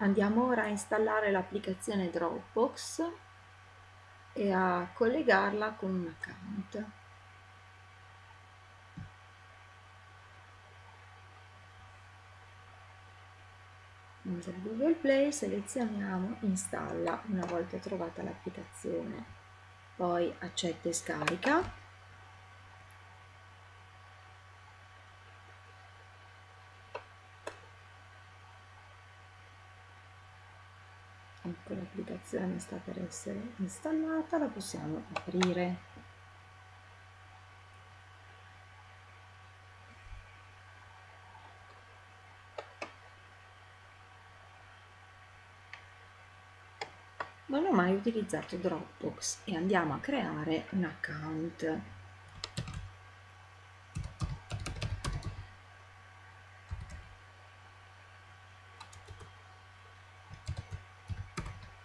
Andiamo ora a installare l'applicazione Dropbox e a collegarla con un account. Da Google Play selezioniamo installa una volta trovata l'applicazione, poi accetta e scarica ecco l'applicazione sta per essere installata la possiamo aprire. Non ho mai utilizzato Dropbox e andiamo a creare un account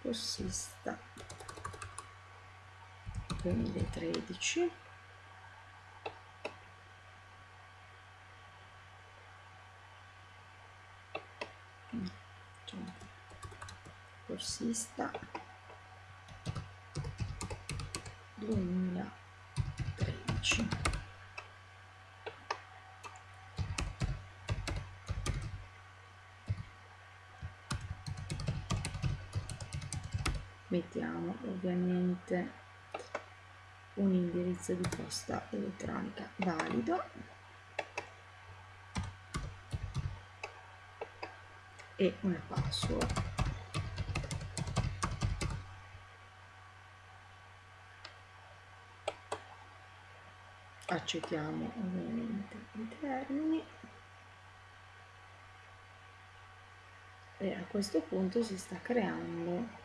corsista 2013 corsista 2013 mettiamo ovviamente un indirizzo di posta elettronica valido. E una password. Accettiamo ovviamente i termini. E a questo punto si sta creando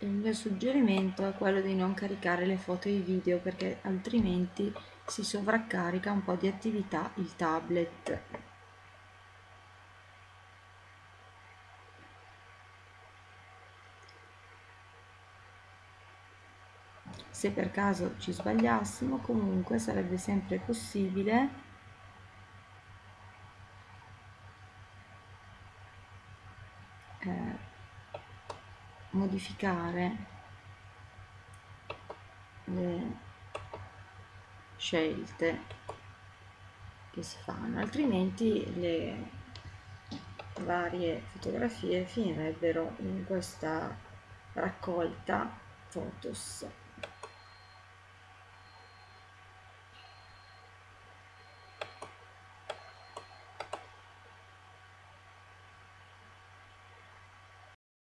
il mio suggerimento è quello di non caricare le foto e i video perché altrimenti si sovraccarica un po' di attività il tablet. Se per caso ci sbagliassimo comunque sarebbe sempre possibile eh, modificare le scelte che si fanno altrimenti le varie fotografie finirebbero in questa raccolta photos